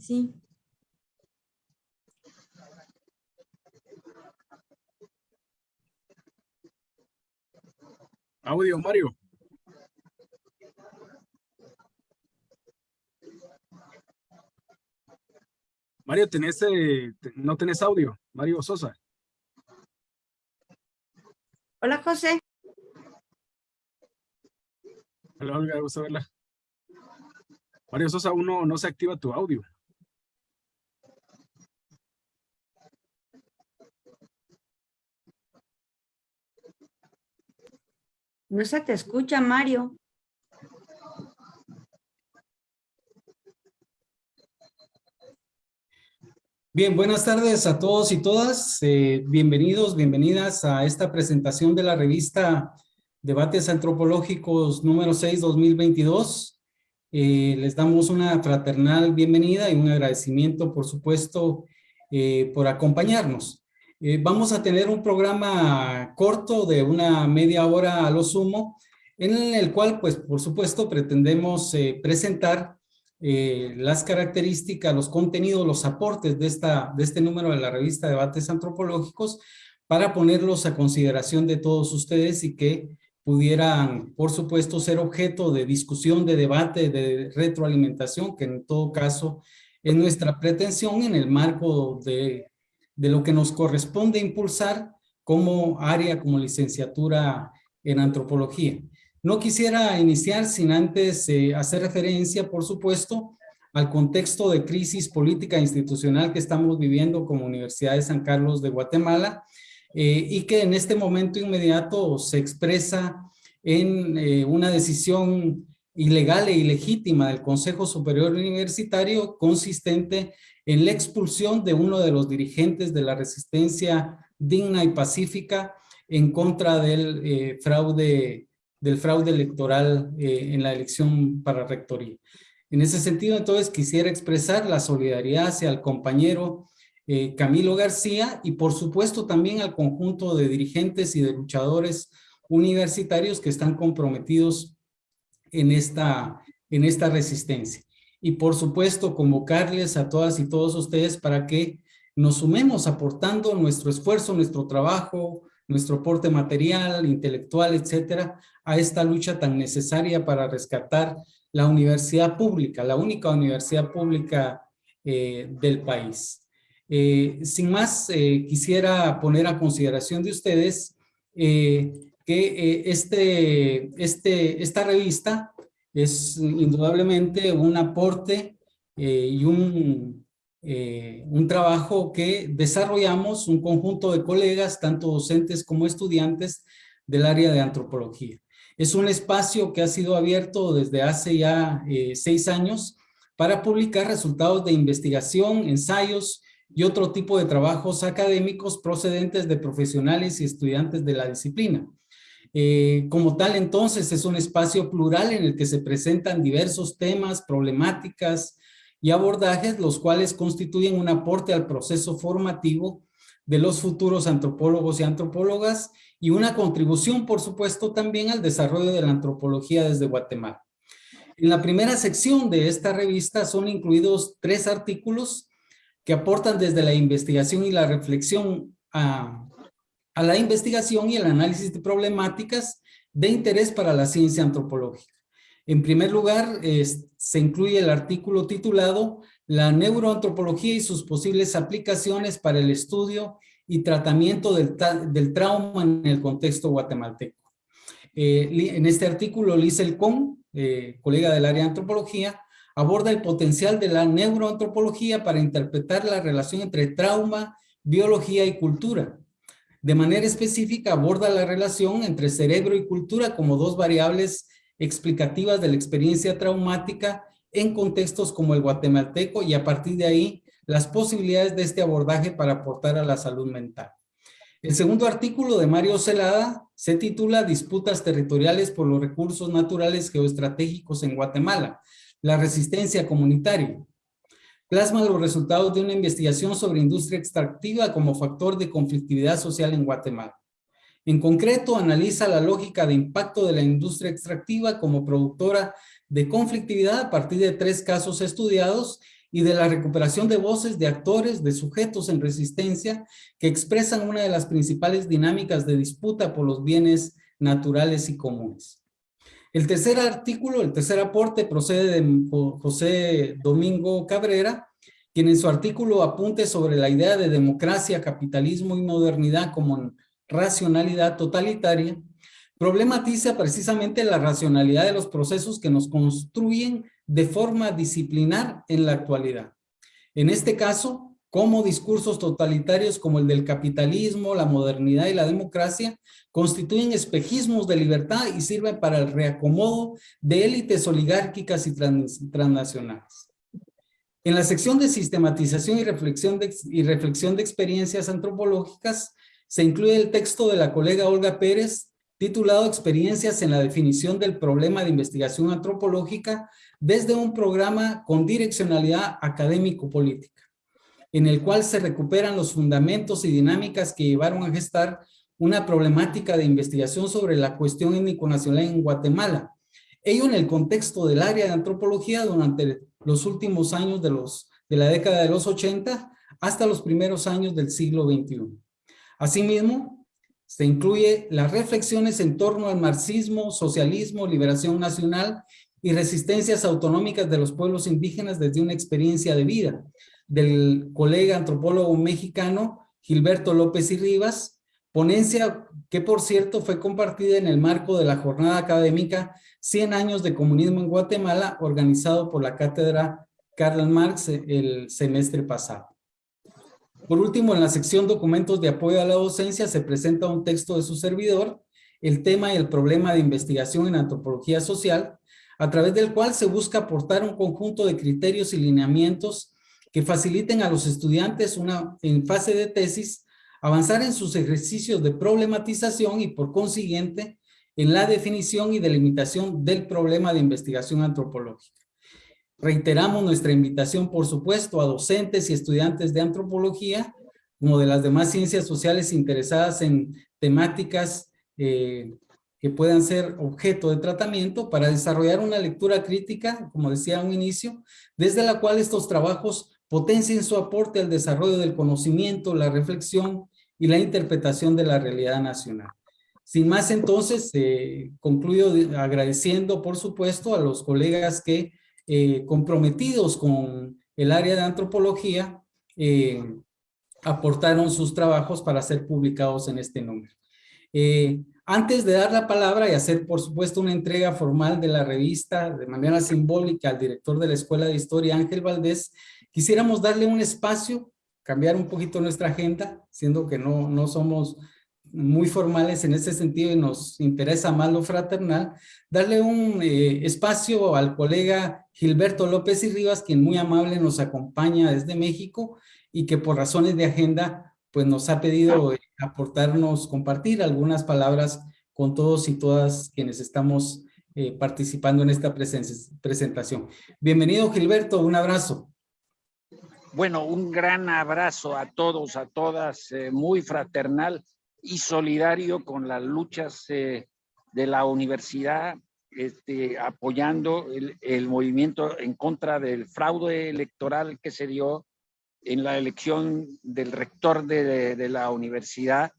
Sí. Audio, Mario. Mario, tenés, eh, no tenés audio. Mario Sosa. Hola, José. Hola, Olga, gusto verla. Mario Sosa, uno no se activa tu audio. No se te escucha, Mario. Bien, buenas tardes a todos y todas. Eh, bienvenidos, bienvenidas a esta presentación de la revista Debates Antropológicos número 6, 2022. Eh, les damos una fraternal bienvenida y un agradecimiento, por supuesto, eh, por acompañarnos. Eh, vamos a tener un programa corto de una media hora a lo sumo, en el cual, pues, por supuesto, pretendemos eh, presentar eh, las características, los contenidos, los aportes de, esta, de este número de la revista Debates Antropológicos para ponerlos a consideración de todos ustedes y que pudieran, por supuesto, ser objeto de discusión, de debate, de retroalimentación, que en todo caso es nuestra pretensión en el marco de, de lo que nos corresponde impulsar como área, como licenciatura en antropología. No quisiera iniciar sin antes eh, hacer referencia, por supuesto, al contexto de crisis política e institucional que estamos viviendo como Universidad de San Carlos de Guatemala eh, y que en este momento inmediato se expresa en eh, una decisión ilegal e ilegítima del Consejo Superior Universitario consistente en la expulsión de uno de los dirigentes de la resistencia digna y pacífica en contra del eh, fraude del fraude electoral eh, en la elección para rectoría. En ese sentido, entonces, quisiera expresar la solidaridad hacia el compañero eh, Camilo García y, por supuesto, también al conjunto de dirigentes y de luchadores universitarios que están comprometidos en esta, en esta resistencia. Y, por supuesto, convocarles a todas y todos ustedes para que nos sumemos aportando nuestro esfuerzo, nuestro trabajo, nuestro aporte material, intelectual, etcétera, a esta lucha tan necesaria para rescatar la universidad pública, la única universidad pública eh, del país. Eh, sin más, eh, quisiera poner a consideración de ustedes que este, este, esta revista es indudablemente un aporte y un, eh, un trabajo que desarrollamos un conjunto de colegas, tanto docentes como estudiantes del área de antropología. Es un espacio que ha sido abierto desde hace ya eh, seis años para publicar resultados de investigación, ensayos y otro tipo de trabajos académicos procedentes de profesionales y estudiantes de la disciplina. Eh, como tal, entonces, es un espacio plural en el que se presentan diversos temas, problemáticas, y abordajes, los cuales constituyen un aporte al proceso formativo de los futuros antropólogos y antropólogas y una contribución, por supuesto, también al desarrollo de la antropología desde Guatemala. En la primera sección de esta revista son incluidos tres artículos que aportan desde la investigación y la reflexión a, a la investigación y el análisis de problemáticas de interés para la ciencia antropológica. En primer lugar, se incluye el artículo titulado La neuroantropología y sus posibles aplicaciones para el estudio y tratamiento del, del trauma en el contexto guatemalteco. Eh, en este artículo, Liesel Con, eh, colega del área de antropología, aborda el potencial de la neuroantropología para interpretar la relación entre trauma, biología y cultura. De manera específica, aborda la relación entre cerebro y cultura como dos variables explicativas de la experiencia traumática en contextos como el guatemalteco y a partir de ahí las posibilidades de este abordaje para aportar a la salud mental. El segundo artículo de Mario Celada se titula Disputas territoriales por los recursos naturales geoestratégicos en Guatemala, la resistencia comunitaria. Plasma los resultados de una investigación sobre industria extractiva como factor de conflictividad social en Guatemala. En concreto, analiza la lógica de impacto de la industria extractiva como productora de conflictividad a partir de tres casos estudiados y de la recuperación de voces de actores, de sujetos en resistencia que expresan una de las principales dinámicas de disputa por los bienes naturales y comunes. El tercer artículo, el tercer aporte procede de José Domingo Cabrera, quien en su artículo apunte sobre la idea de democracia, capitalismo y modernidad como racionalidad totalitaria, problematiza precisamente la racionalidad de los procesos que nos construyen de forma disciplinar en la actualidad. En este caso, como discursos totalitarios como el del capitalismo, la modernidad y la democracia constituyen espejismos de libertad y sirven para el reacomodo de élites oligárquicas y transnacionales. En la sección de sistematización y reflexión de, y reflexión de experiencias antropológicas se incluye el texto de la colega Olga Pérez titulado Experiencias en la definición del problema de investigación antropológica desde un programa con direccionalidad académico-política, en el cual se recuperan los fundamentos y dinámicas que llevaron a gestar una problemática de investigación sobre la cuestión étnico-nacional en Guatemala, ello en el contexto del área de antropología durante los últimos años de, los, de la década de los 80 hasta los primeros años del siglo XXI. Asimismo, se incluye las reflexiones en torno al marxismo, socialismo, liberación nacional y resistencias autonómicas de los pueblos indígenas desde una experiencia de vida del colega antropólogo mexicano Gilberto López y Rivas, ponencia que por cierto fue compartida en el marco de la jornada académica 100 años de comunismo en Guatemala, organizado por la cátedra Karl Marx el semestre pasado. Por último, en la sección documentos de apoyo a la docencia se presenta un texto de su servidor, el tema y el problema de investigación en antropología social, a través del cual se busca aportar un conjunto de criterios y lineamientos que faciliten a los estudiantes una, en fase de tesis avanzar en sus ejercicios de problematización y por consiguiente en la definición y delimitación del problema de investigación antropológica. Reiteramos nuestra invitación, por supuesto, a docentes y estudiantes de antropología, como de las demás ciencias sociales interesadas en temáticas eh, que puedan ser objeto de tratamiento para desarrollar una lectura crítica, como decía a un inicio, desde la cual estos trabajos potencien su aporte al desarrollo del conocimiento, la reflexión y la interpretación de la realidad nacional. Sin más entonces, eh, concluyo agradeciendo por supuesto a los colegas que eh, comprometidos con el área de antropología eh, aportaron sus trabajos para ser publicados en este número. antes de dar la palabra y hacer por supuesto una entrega formal de la revista de manera simbólica al director de la Escuela de Historia Ángel Valdés, quisiéramos darle un espacio, cambiar un poquito nuestra agenda, siendo que no, no somos muy formales en ese sentido y nos interesa más lo fraternal, darle un eh, espacio al colega Gilberto López y Rivas, quien muy amable nos acompaña desde México y que por razones de agenda pues nos ha pedido eh, aportarnos, compartir algunas palabras con todos y todas quienes estamos eh, participando en esta presentación. Bienvenido Gilberto, un abrazo. Bueno, un gran abrazo a todos, a todas, muy fraternal y solidario con las luchas eh, de la universidad, este, apoyando el, movimiento en contra del fraude electoral que se dio en la elección del rector de, la universidad.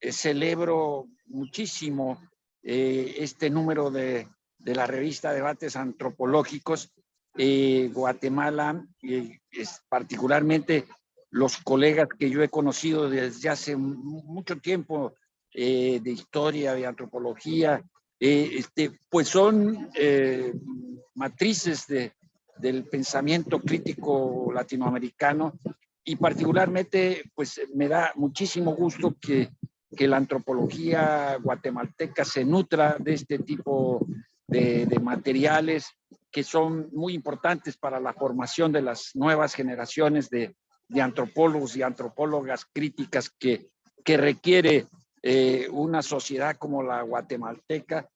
Eh, celebro muchísimo eh, este número de, la revista Debates Antropológicos. Guatemala, es particularmente los colegas que yo he conocido desde hace mucho tiempo eh, de historia, de antropología, eh, este, pues son eh, matrices de, del pensamiento crítico latinoamericano y particularmente pues me da muchísimo gusto que, que la antropología guatemalteca se nutra de este tipo de materiales que son muy importantes para la formación de las nuevas generaciones de, de antropólogos y antropólogas críticas que, que requiere eh, una sociedad como la guatemalteca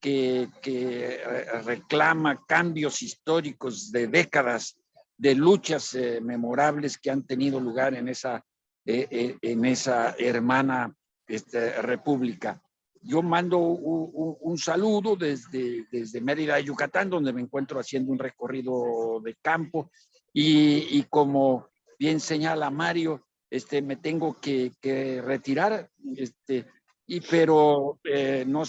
que, que reclama cambios históricos de décadas de luchas eh, memorables que han tenido lugar en esa, eh, en esa hermana este, república. Yo mando un, saludo desde, desde Mérida, Yucatán, donde me encuentro haciendo un recorrido de campo. Y, como bien señala Mario, este, me tengo que, retirar, este, y, pero eh, no,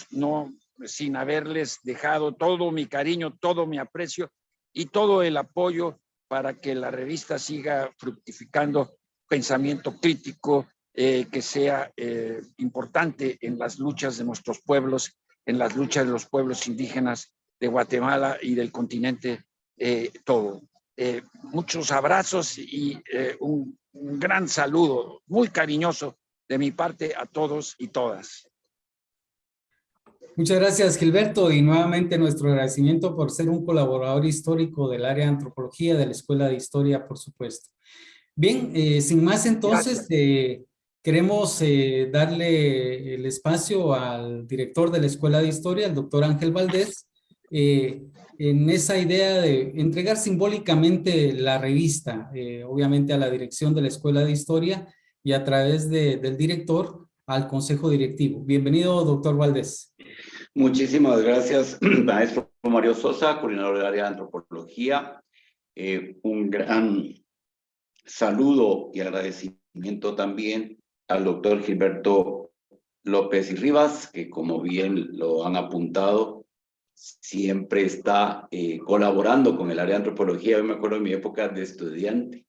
sin haberles dejado todo mi cariño, todo mi aprecio y todo el apoyo para que la revista siga fructificando pensamiento crítico eh, que sea eh, importante en las luchas de nuestros pueblos, en las luchas de los pueblos indígenas de Guatemala y del continente eh, todo. muchos abrazos y un gran saludo muy cariñoso de mi parte a todos y todas. Muchas gracias, Gilberto, y nuevamente nuestro agradecimiento por ser un colaborador histórico del área de antropología de la Escuela de Historia, por supuesto. Bien, eh, sin más entonces, eh, queremos eh, darle el espacio al director de la Escuela de Historia, el doctor Ángel Valdés, en esa idea de entregar simbólicamente la revista, obviamente a la dirección de la Escuela de Historia y a través del director al Consejo Directivo. Bienvenido, doctor Valdés. Muchísimas gracias, maestro Mario Sosa, coordinador del área de antropología. Eh, un gran saludo y agradecimiento también al doctor Gilberto López y Rivas, que como bien lo han apuntado, siempre está eh, colaborando con el área de antropología. Yo me acuerdo en mi época de estudiante,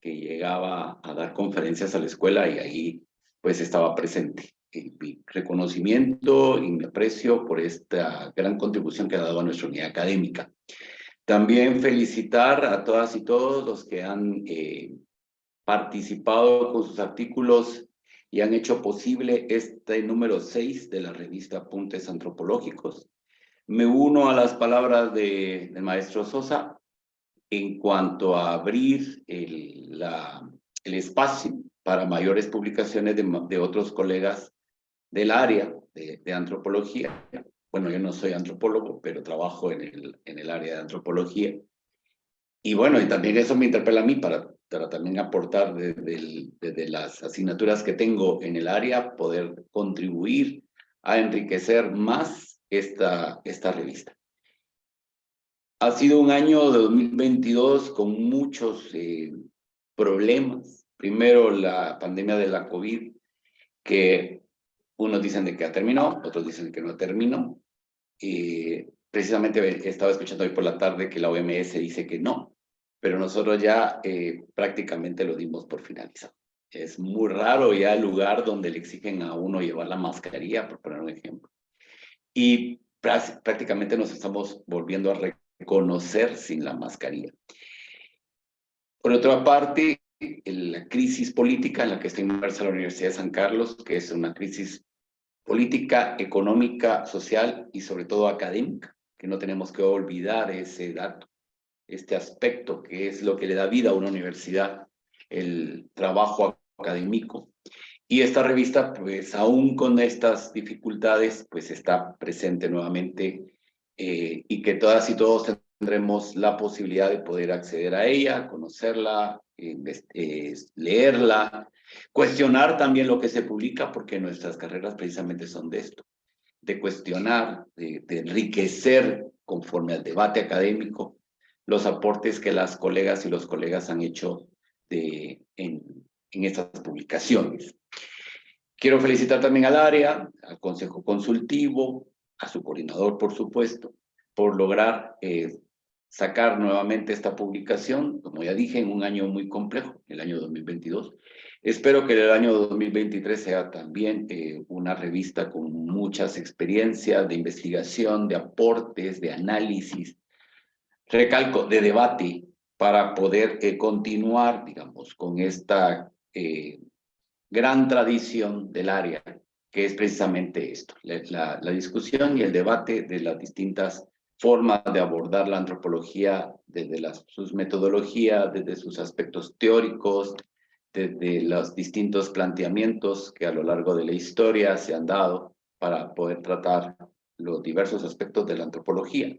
que llegaba a dar conferencias a la escuela y ahí pues estaba presente mi reconocimiento y mi aprecio por esta gran contribución que ha dado a nuestra unidad académica. También felicitar a todas y todos los que han eh, participado con sus artículos y han hecho posible este número 6 de la revista Apuntes Antropológicos. Me uno a las palabras de, del maestro Sosa en cuanto a abrir el, espacio para mayores publicaciones de, otros colegas del área de, antropología. Bueno, yo no soy antropólogo, pero trabajo en el área de antropología. Y bueno, y también eso me interpela a mí para, para también aportar desde, desde las asignaturas que tengo en el área, poder contribuir a enriquecer más esta, esta revista. Ha sido un año de 2022 con muchos eh, problemas. Primero, la pandemia de la COVID, que unos dicen de que ha terminado, otros dicen que no terminó. Y precisamente estaba escuchando hoy por la tarde que la OMS dice que no, pero nosotros ya eh, prácticamente lo dimos por finalizado. Es muy raro ya el lugar donde le exigen a uno llevar la mascarilla, por poner un ejemplo. Y prácticamente nos estamos volviendo a reconocer sin la mascarilla. Por otra parte, la crisis política en la que está inmersa la Universidad de San Carlos, que es una crisis política, económica, social y sobre todo académica, que no tenemos que olvidar ese dato, este aspecto que es lo que le da vida a una universidad, el trabajo académico. Y esta revista, pues aún con estas dificultades, pues está presente nuevamente eh, y que todas y todos tendremos la posibilidad de poder acceder a ella, conocerla, eh, leerla, cuestionar también lo que se publica, porque nuestras carreras precisamente son de esto, de cuestionar, de, enriquecer conforme al debate académico los aportes que las colegas y los colegas han hecho en estas publicaciones. Quiero felicitar también al área, al Consejo Consultivo, a su coordinador, por supuesto, por lograr eh, sacar nuevamente esta publicación, como ya dije, en un año muy complejo, el año 2022. Espero que el año 2023 sea también eh, una revista con muchas experiencias de investigación, de aportes, de análisis, recalco, de debate, para poder eh, continuar, digamos, con esta eh, gran tradición del área, que es precisamente esto, la, la discusión y el debate de las distintas forma de abordar la antropología desde sus metodologías, desde sus aspectos teóricos, desde los distintos planteamientos que a lo largo de la historia se han dado para poder tratar los diversos aspectos de la antropología.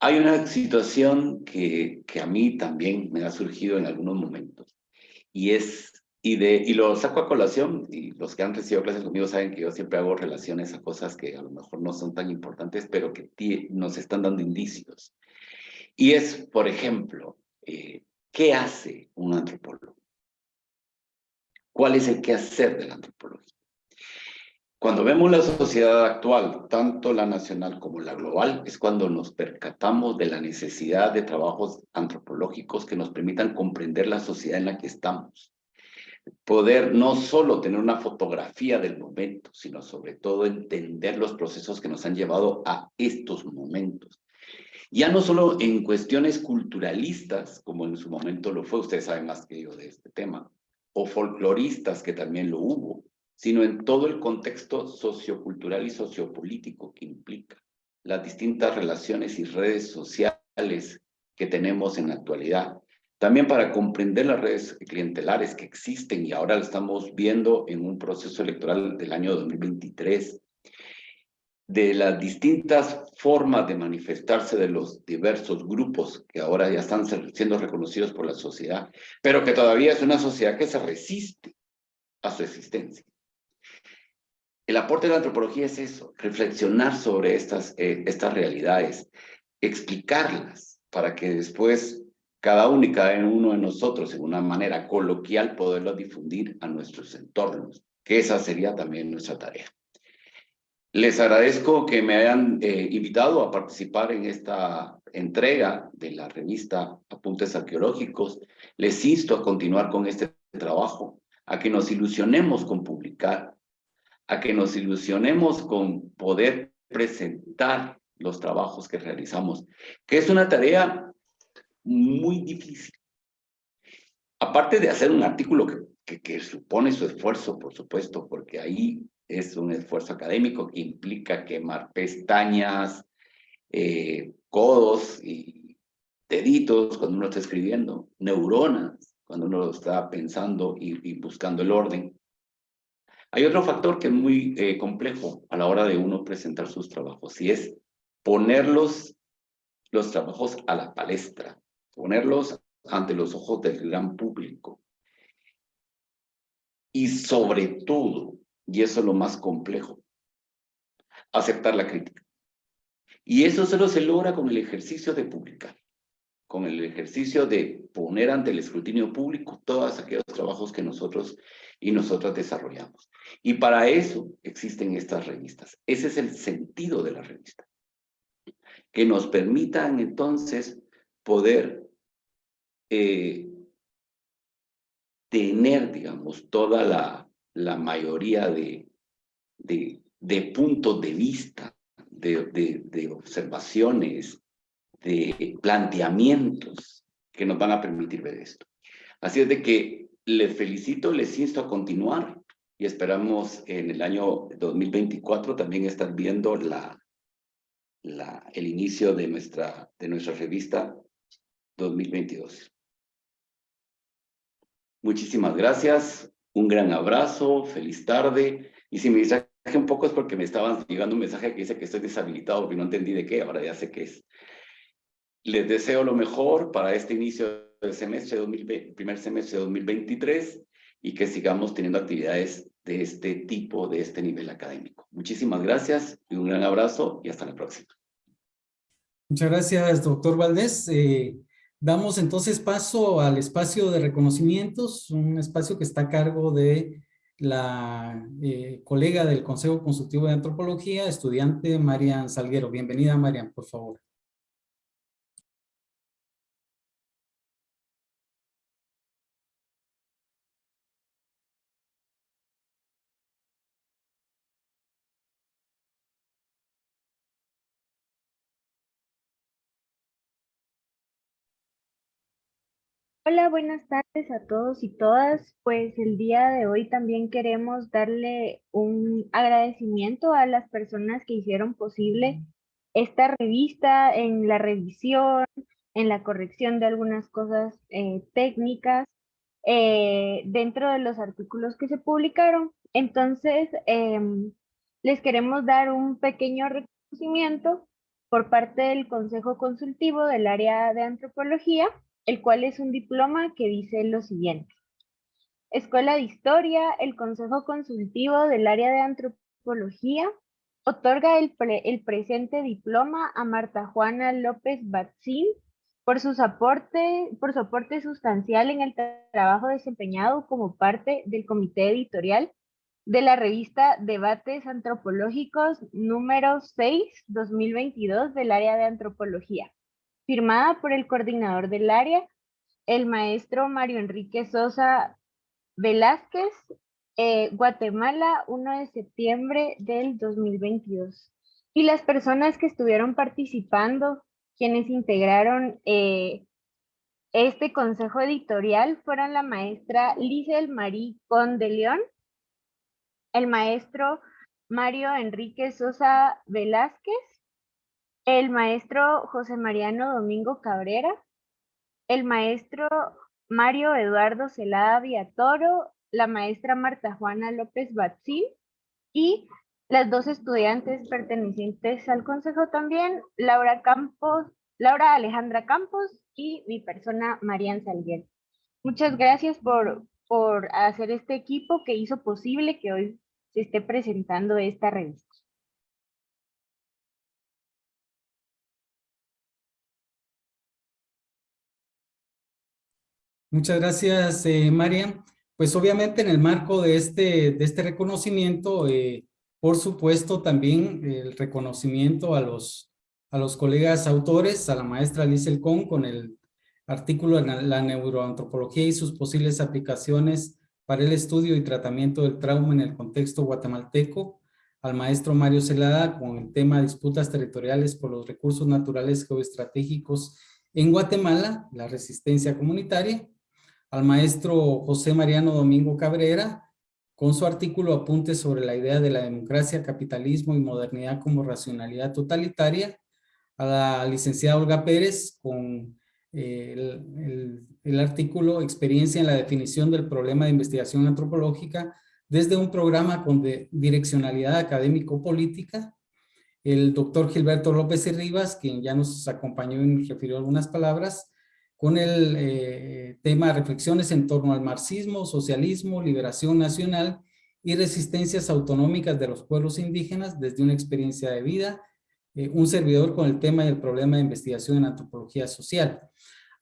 Hay una situación que, que a mí también me ha surgido en algunos momentos y es y, de, y lo saco a colación, y los que han recibido clases conmigo saben que yo siempre hago relaciones a cosas que a lo mejor no son tan importantes, pero que nos están dando indicios. Y es, por ejemplo, eh, ¿qué hace un antropólogo? ¿Cuál es el quehacer de la antropología? Cuando vemos la sociedad actual, tanto la nacional como la global, es cuando nos percatamos de la necesidad de trabajos antropológicos que nos permitan comprender la sociedad en la que estamos. Poder no solo tener una fotografía del momento, sino sobre todo entender los procesos que nos han llevado a estos momentos. Ya no solo en cuestiones culturalistas, como en su momento lo fue, ustedes saben más que yo de este tema, o folcloristas, que también lo hubo, sino en todo el contexto sociocultural y sociopolítico que implica las distintas relaciones y redes sociales que tenemos en la actualidad. También para comprender las redes clientelares que existen y ahora lo estamos viendo en un proceso electoral del año 2023, de las distintas formas de manifestarse de los diversos grupos que ahora ya están siendo reconocidos por la sociedad, pero que todavía es una sociedad que se resiste a su existencia. El aporte de la antropología es eso, reflexionar sobre estas, eh, estas realidades, explicarlas para que después cada uno y cada uno de nosotros, en una manera coloquial, poderlo difundir a nuestros entornos, que esa sería también nuestra tarea. Les agradezco que me hayan eh, invitado a participar en esta entrega de la revista Apuntes Arqueológicos. Les insto a continuar con este trabajo, a que nos ilusionemos con publicar, a que nos ilusionemos con poder presentar los trabajos que realizamos, que es una tarea muy difícil. Aparte de hacer un artículo que, que, supone su esfuerzo, por supuesto, porque ahí es un esfuerzo académico que implica quemar pestañas, eh, codos y deditos cuando uno está escribiendo, neuronas cuando uno está pensando y, buscando el orden. Hay otro factor que es muy eh, complejo a la hora de uno presentar sus trabajos y es ponerlos, los trabajos a la palestra, ponerlos ante los ojos del gran público. Y sobre todo, y eso es lo más complejo, aceptar la crítica. Y eso solo se logra con el ejercicio de publicar, con el ejercicio de poner ante el escrutinio público todos aquellos trabajos que nosotros y nosotras desarrollamos. Y para eso existen estas revistas. Ese es el sentido de la revista. Que nos permitan entonces poder eh, tener, digamos, toda la, la mayoría de, de, puntos de vista, de, de, de observaciones, de planteamientos que nos van a permitir ver esto. Así es de que les felicito, les insto a continuar y esperamos en el año 2024 también estar viendo la, la, el inicio de nuestra, de nuestra revista 2022. Muchísimas gracias, un gran abrazo, feliz tarde. Y si me distraje un poco es porque me estaban llegando un mensaje que dice que estoy deshabilitado porque no entendí de qué, ahora ya sé qué es. Les deseo lo mejor para este inicio del semestre 2020, primer semestre de 2023 y que sigamos teniendo actividades de este tipo, de este nivel académico. Muchísimas gracias y un gran abrazo y hasta la próxima. Muchas gracias, doctor Valdés. Eh, damos entonces paso al espacio de reconocimientos, un espacio que está a cargo de la eh, colega del Consejo Consultivo de Antropología, estudiante Marian Salguero. Bienvenida, Marian, por favor. Hola, buenas tardes a todos y todas. Pues el día de hoy también queremos darle un agradecimiento a las personas que hicieron posible esta revista en la revisión, en la corrección de algunas cosas eh, técnicas eh, dentro de los artículos que se publicaron. Entonces, em, les queremos dar un pequeño reconocimiento por parte del Consejo Consultivo del área de antropología el cual es un diploma que dice lo siguiente. Escuela de Historia, el Consejo Consultivo del Área de Antropología, otorga el, presente diploma a Marta Juana López Batzín por, sus aporte, por su aporte sustancial en el trabajo desempeñado como parte del comité editorial de la revista Debates Antropológicos número 6, 2022 del área de antropología, firmada por el coordinador del área, el maestro Mario Enrique Sosa Velázquez, eh, Guatemala, 1 de septiembre del 2022. Y las personas que estuvieron participando, quienes integraron eh, este consejo editorial, fueron la maestra Lisel Marie Conde León, el maestro Mario Enrique Sosa Velázquez, el maestro José Mariano Domingo Cabrera, el maestro Mario Eduardo Celada Villatoro, la maestra Marta Juana López Batzil y las dos estudiantes pertenecientes al consejo también, Laura Campos, Laura Alejandra Campos y mi persona, Marian Salguer. Muchas gracias por, por hacer este equipo que hizo posible que hoy se esté presentando esta revista. Muchas gracias, eh, María. Pues obviamente en el marco de este, de este reconocimiento, eh, por supuesto también el reconocimiento a los, a los colegas autores, a la maestra Alice Elcón con el artículo de la neuroantropología y sus posibles aplicaciones para el estudio y tratamiento del trauma en el contexto guatemalteco, al maestro Mario Celada con el tema disputas territoriales por los recursos naturales geoestratégicos en Guatemala, la resistencia comunitaria, al maestro José Mariano Domingo Cabrera, con su artículo Apuntes sobre la idea de la democracia, capitalismo y modernidad como racionalidad totalitaria, a la licenciada Olga Pérez con eh, el, el, artículo Experiencia en la definición del problema de investigación antropológica desde un programa con direccionalidad académico-política, el doctor Gilberto López y Rivas, quien ya nos acompañó y nos refirió algunas palabras, con el eh, tema reflexiones en torno al marxismo, socialismo, liberación nacional y resistencias autonómicas de los pueblos indígenas desde una experiencia de vida, eh, un servidor con el tema del problema de investigación en antropología social.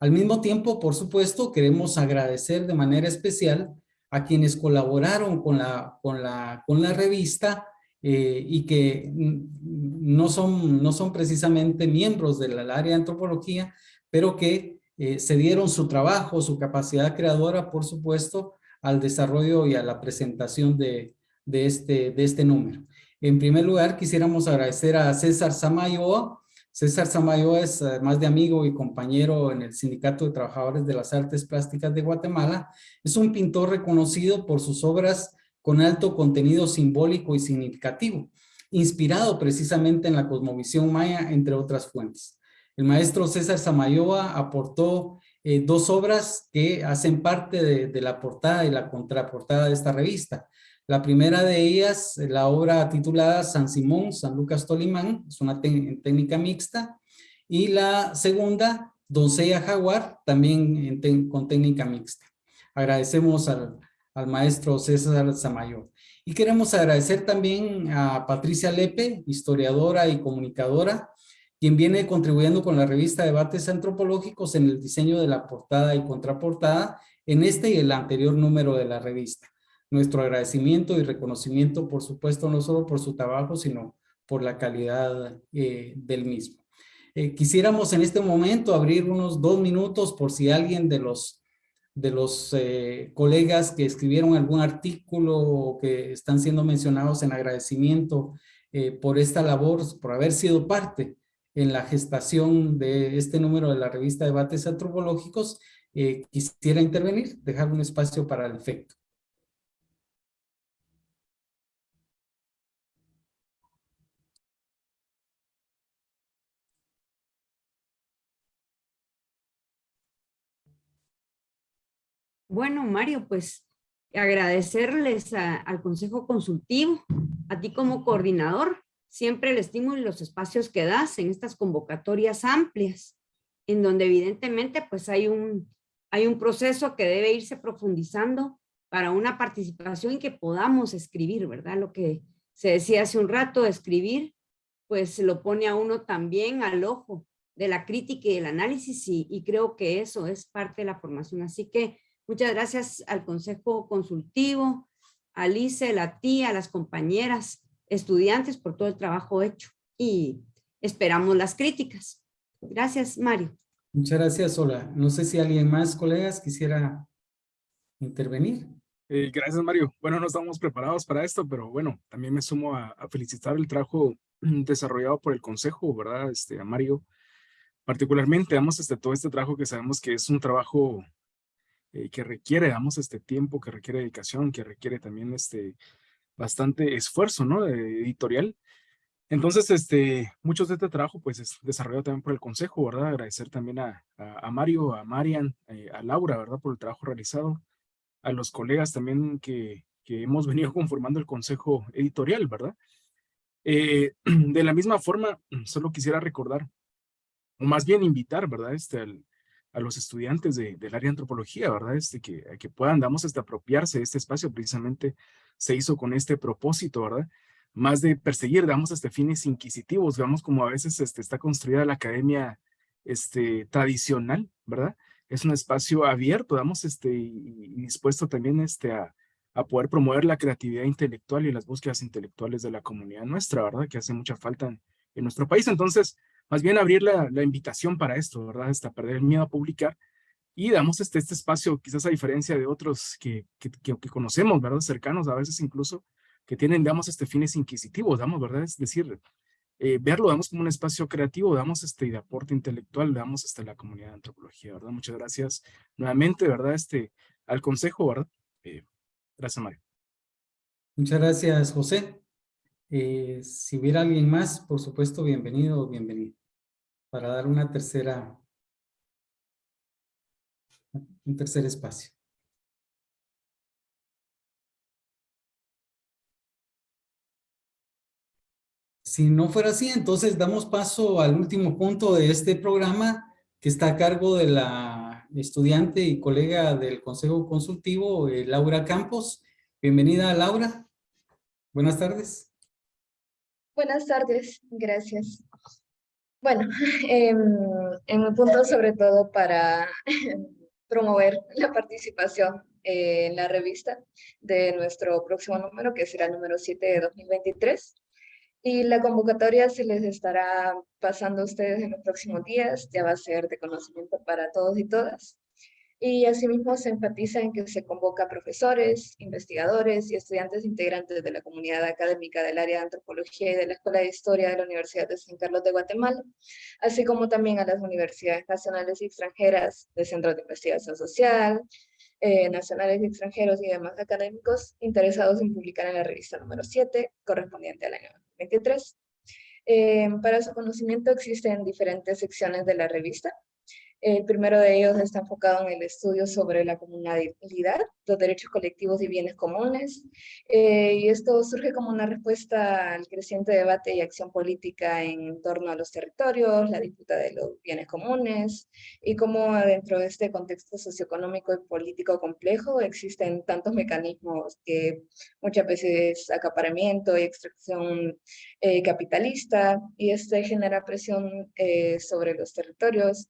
Al mismo tiempo, por supuesto, queremos agradecer de manera especial a quienes colaboraron con la, con la, con la revista eh, y que no son, no son precisamente miembros del área de antropología, pero que eh, se dieron su trabajo, su capacidad creadora, por supuesto, al desarrollo y a la presentación de, de, este, de este número. En primer lugar, quisiéramos agradecer a César Samayoa. César Samayoa es, además de amigo y compañero en el Sindicato de Trabajadores de las Artes Plásticas de Guatemala, es un pintor reconocido por sus obras con alto contenido simbólico y significativo, inspirado precisamente en la cosmovisión maya, entre otras fuentes. El maestro César Samayoa aportó eh, dos obras que hacen parte de, la portada y la contraportada de esta revista. La primera de ellas, la obra titulada San Simón, San Lucas Tolimán, es una técnica mixta. Y la segunda, Doncella Jaguar, también con técnica mixta. Agradecemos al, al maestro César Samayoa. Y queremos agradecer también a Patricia Lepe, historiadora y comunicadora, quien viene contribuyendo con la revista Debates Antropológicos en el diseño de la portada y contraportada en este y el anterior número de la revista. Nuestro agradecimiento y reconocimiento, por supuesto, no solo por su trabajo, sino por la calidad eh, del mismo. Eh, quisiéramos en este momento abrir unos dos minutos por si alguien de los, de los eh, colegas que escribieron algún artículo o que están siendo mencionados en agradecimiento por esta labor, por haber sido parte en la gestación de este número de la revista Debates Antropológicos, eh, quisiera intervenir, dejar un espacio para el efecto. Bueno, Mario, pues agradecerles al Consejo Consultivo, a ti como coordinador, siempre el estímulo y los espacios que das en estas convocatorias amplias, en donde evidentemente pues hay un, hay un proceso que debe irse profundizando para una participación y que podamos escribir, ¿verdad? Lo que se decía hace un rato, escribir, pues lo pone a uno también al ojo de la crítica y el análisis y, creo que eso es parte de la formación. Así que muchas gracias al Consejo Consultivo, a Lice, a ti, a las compañeras, estudiantes por todo el trabajo hecho y esperamos las críticas. Gracias, Mario. Muchas gracias, Ola. No sé si alguien más, colegas, quisiera intervenir. Eh, gracias, Mario. Bueno, no estamos preparados para esto, pero bueno, también me sumo a, a, felicitar el trabajo desarrollado por el Consejo, ¿verdad? Este, a Mario, particularmente, damos este, todo este trabajo que sabemos que es un trabajo eh, que requiere, damos este tiempo, que requiere dedicación, que requiere también este bastante esfuerzo, ¿no? editorial. Entonces, este, muchos de este trabajo, pues, es desarrollado también por el Consejo, ¿verdad? Agradecer también a, a, Mario, a Marian, eh, a Laura, ¿verdad? Por el trabajo realizado. A los colegas también que, que hemos venido conformando el Consejo Editorial, ¿verdad? Eh, de la misma forma, solo quisiera recordar, o más bien invitar, ¿verdad? Este, a los estudiantes de, del área antropología, ¿verdad? Este, que, que puedan, damos, este, apropiarse de este espacio, precisamente se hizo con este propósito, ¿verdad? más de perseguir, digamos, este, fines inquisitivos, digamos, como a veces este, está construida la academia este, tradicional, ¿verdad? Es un espacio abierto, digamos, este, y dispuesto también este, a, a, poder promover la creatividad intelectual y las búsquedas intelectuales de la comunidad nuestra, ¿verdad? Que hace mucha falta en, en nuestro país. Entonces, más bien abrir la, la, invitación para esto, ¿verdad? Hasta perder el miedo a publicar y damos este, este espacio, quizás a diferencia de otros que, que, que, que conocemos, ¿verdad? Cercanos a veces incluso, que tienen, digamos, este, fines inquisitivos, digamos, ¿verdad? Es decir, eh, verlo, digamos, como un espacio creativo, damos este, de aporte intelectual, damos este, la comunidad de antropología, ¿verdad? Muchas gracias nuevamente, ¿verdad? Este, al consejo, ¿verdad? Eh, gracias, Mario. Muchas gracias, José. Eh, si hubiera alguien más, por supuesto, bienvenido o. Para dar una tercera, un tercer espacio. Si no fuera así, entonces damos paso al último punto de este programa que está a cargo de la estudiante y colega del Consejo Consultivo, eh, Laura Campos. Bienvenida, Laura. Buenas tardes. Buenas tardes, gracias. Bueno, eh, en mi punto sobre todo para promover la participación eh, en la revista de nuestro próximo número, que será el número 7 de 2023. Y la convocatoria se les estará pasando a ustedes en los próximos días, ya va a ser de conocimiento para todos y todas. Y asimismo se enfatiza en que se convoca a profesores, investigadores y estudiantes integrantes de la comunidad académica del área de antropología y de la Escuela de Historia de la Universidad de San Carlos de Guatemala, así como también a las universidades nacionales y extranjeras de centros de investigación social, eh, nacionales y extranjeros y demás académicos interesados en publicar en la revista número 7, correspondiente al año 23. Eh, para su conocimiento existen diferentes secciones de la revista. El primero de ellos está enfocado en el estudio sobre la comunalidad, los derechos colectivos y bienes comunes. Eh, y esto surge como una respuesta al creciente debate y acción política en torno a los territorios, la disputa de los bienes comunes, y cómo dentro de este contexto socioeconómico y político complejo existen tantos mecanismos que muchas veces acaparamiento y extracción eh, capitalista, y este genera presión eh, sobre los territorios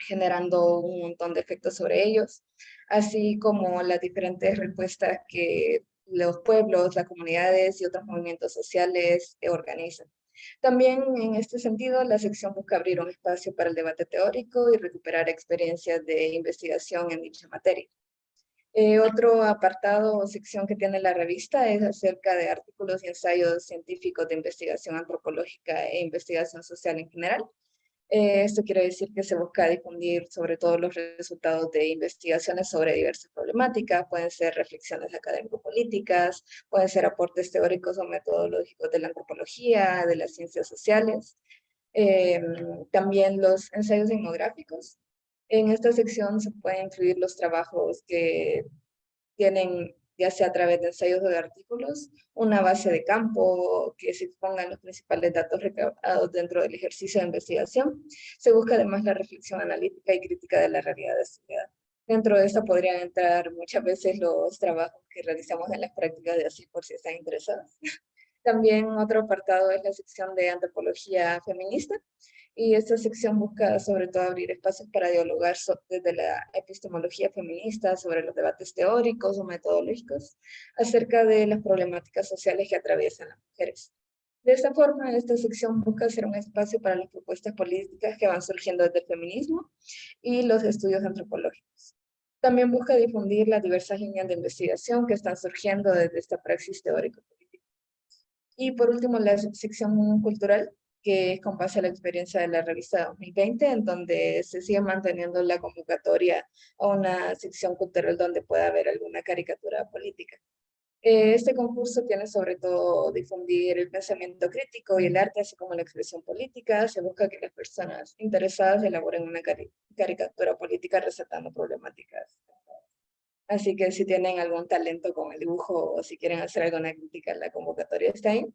generando un montón de efectos sobre ellos, así como las diferentes respuestas que los pueblos, las comunidades y otros movimientos sociales organizan. También en este sentido, la sección busca abrir un espacio para el debate teórico y recuperar experiencias de investigación en dicha materia. Eh, otro apartado o sección que tiene la revista es acerca de artículos y ensayos científicos de investigación antropológica e investigación social en general, eh, esto quiere decir que se busca difundir sobre todo los resultados de investigaciones sobre diversas problemáticas, pueden ser reflexiones académico-políticas, pueden ser aportes teóricos o metodológicos de la antropología, de las ciencias sociales, eh, también los ensayos etnográficos. En esta sección se pueden incluir los trabajos que tienen ya sea a través de ensayos o de artículos, una base de campo que se expongan los principales datos recabados dentro del ejercicio de investigación. Se busca además la reflexión analítica y crítica de la realidad estudiada. Dentro de esto podrían entrar muchas veces los trabajos que realizamos en las prácticas de así por si están interesados. También otro apartado es la sección de antropología feminista, y esta sección busca sobre todo abrir espacios para dialogar desde la epistemología feminista sobre los debates teóricos o metodológicos acerca de las problemáticas sociales que atraviesan las mujeres. De esta forma, esta sección busca ser un espacio para las propuestas políticas que van surgiendo desde el feminismo y los estudios antropológicos. También busca difundir las diversas líneas de investigación que están surgiendo desde esta praxis teórico-política. Y por último, la sección cultural, que es con base a la experiencia de la revista 2020, en donde se sigue manteniendo la convocatoria a una sección cultural donde pueda haber alguna caricatura política. Eh, este concurso tiene sobre todo difundir el pensamiento crítico y el arte, así como la expresión política. Se busca que las personas interesadas elaboren una caricatura política resaltando problemáticas Así que si tienen algún talento con el dibujo o si quieren hacer alguna crítica, la convocatoria está ahí.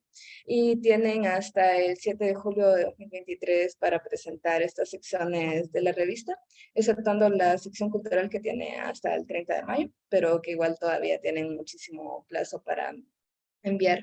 Y tienen hasta el 7 de julio de 2023 para presentar estas secciones de la revista, exceptuando la sección cultural que tiene hasta el 30 de mayo, pero que igual todavía tienen muchísimo plazo para enviar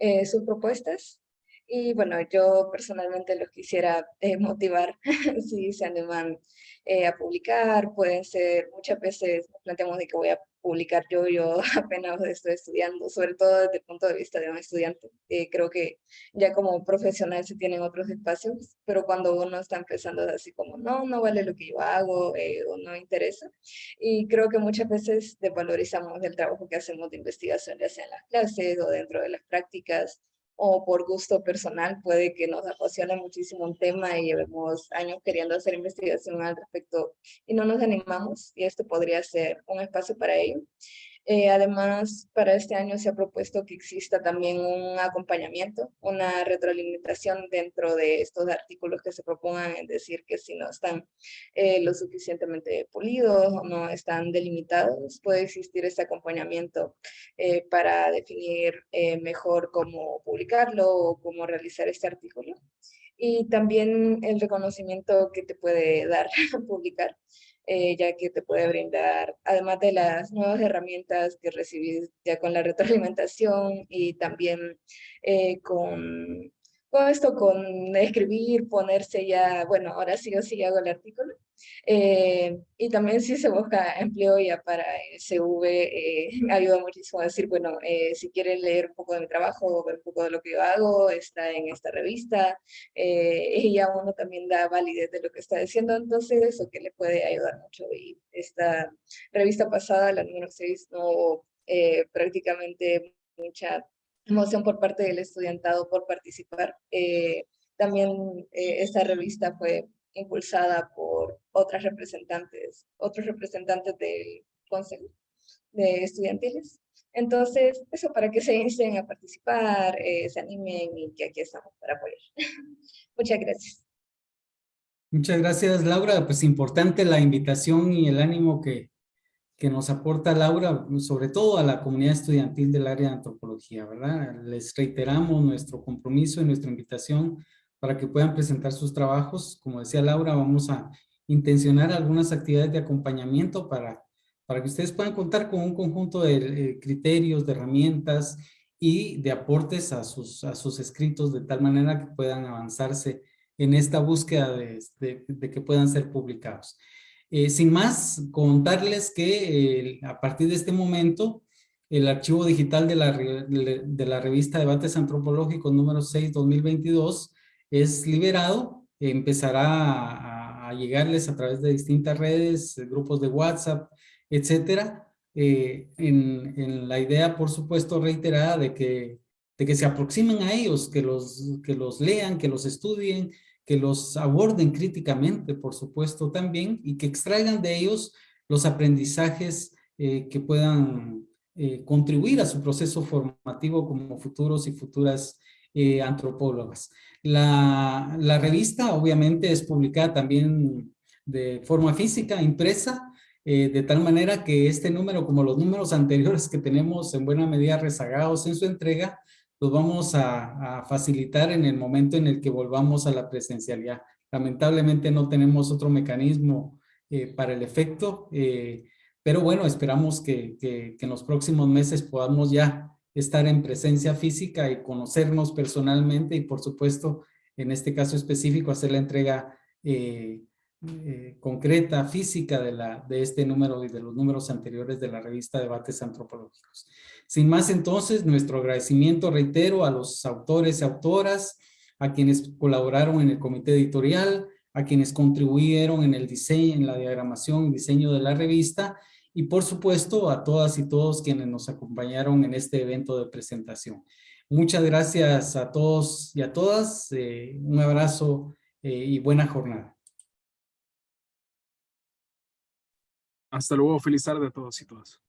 eh, sus propuestas. Y bueno, yo personalmente los quisiera eh, motivar si se animan eh, a publicar, pueden ser, muchas veces nos planteamos de que voy a publicar yo, yo apenas estoy estudiando, sobre todo desde el punto de vista de un estudiante. Eh, creo que ya como profesional se tienen otros espacios, pero cuando uno está empezando es así como, no, no vale lo que yo hago eh, o no interesa. Y creo que muchas veces desvalorizamos el trabajo que hacemos de investigación, ya sea en las clases o dentro de las prácticas, o por gusto personal puede que nos apasione muchísimo un tema y llevemos años queriendo hacer investigación al respecto y no nos animamos y esto podría ser un espacio para ello. Eh, además, para este año se ha propuesto que exista también un acompañamiento, una retroalimentación dentro de estos artículos que se propongan, es decir, que si no están eh, lo suficientemente pulidos o no están delimitados, puede existir este acompañamiento eh, para definir mejor cómo publicarlo o cómo realizar este artículo. Y también el reconocimiento que te puede dar publicar eh, ya que te puede brindar, además de las nuevas herramientas que recibís ya con la retroalimentación y también eh, con con esto, con escribir, ponerse ya, bueno, ahora sí o sí hago el artículo. Eh, y también si se busca empleo ya para el CV, eh, ayuda muchísimo a decir, bueno, eh, si quieren leer un poco de mi trabajo ver un poco de lo que yo hago, está en esta revista, y ya uno también da validez de lo que está diciendo, entonces eso que le puede ayudar mucho. Y esta revista pasada, la número 6, no prácticamente mucha emoción por parte del estudiantado por participar. Eh, también eh, esta revista fue impulsada por otras representantes, otros representantes del Consejo de Estudiantiles. Entonces, eso para que se inicien a participar, eh, se animen y que aquí estamos para apoyar. Muchas gracias. Muchas gracias, Laura. Pues importante la invitación y el ánimo que, que nos aporta Laura, sobre todo a la comunidad estudiantil del área de antropología, ¿verdad? Les reiteramos nuestro compromiso y nuestra invitación para que puedan presentar sus trabajos. Como decía Laura, vamos a intencionar algunas actividades de acompañamiento para, para que ustedes puedan contar con un conjunto de eh, criterios, de herramientas y de aportes a sus, a sus escritos de tal manera que puedan avanzarse en esta búsqueda de, que puedan ser publicados. Eh, sin más, contarles que eh, a partir de este momento, el archivo digital de la, de la revista Debates Antropológicos número 6, 2022, es liberado, empezará a, llegarles a través de distintas redes, grupos de WhatsApp, etcétera, eh, en, la idea, por supuesto, reiterada de que, de que se aproximen a ellos, que los, que los lean, que los estudien, que los aborden críticamente, por supuesto, también, y que extraigan de ellos los aprendizajes eh, que puedan eh, contribuir a su proceso formativo como futuros y futuras eh, antropólogas. La, la, revista obviamente es publicada también de forma física, impresa, de tal manera que este número, como los números anteriores que tenemos en buena medida rezagados en su entrega, los vamos a, facilitar en el momento en el que volvamos a la presencialidad. Lamentablemente no tenemos otro mecanismo eh, para el efecto, eh, pero bueno, esperamos que, en los próximos meses podamos ya estar en presencia física y conocernos personalmente y por supuesto, en este caso específico, hacer la entrega eh, eh, concreta, física de, la, de este número y de los números anteriores de la revista Debates Antropológicos. Sin más entonces, nuestro agradecimiento, reitero, a los autores y autoras, a quienes colaboraron en el comité editorial, a quienes contribuyeron en el diseño, en la diagramación y diseño de la revista, y por supuesto a todas y todos quienes nos acompañaron en este evento de presentación. Muchas gracias a todos y a todas, eh, un abrazo eh, y buena jornada. Hasta luego, feliz tarde a todos y todas.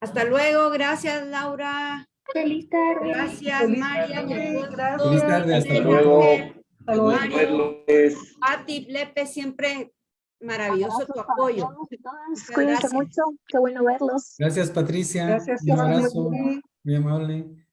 Hasta luego, gracias Laura. Feliz tarde. Gracias Feliz María. tarde. Gracias. Feliz tarde, hasta luego. Hasta luego. Mario, Pati, Lepe, siempre maravilloso tu apoyo. Cuídense gracias. mucho, qué bueno verlos. Gracias Patricia, Gracias, un abrazo, muy amable.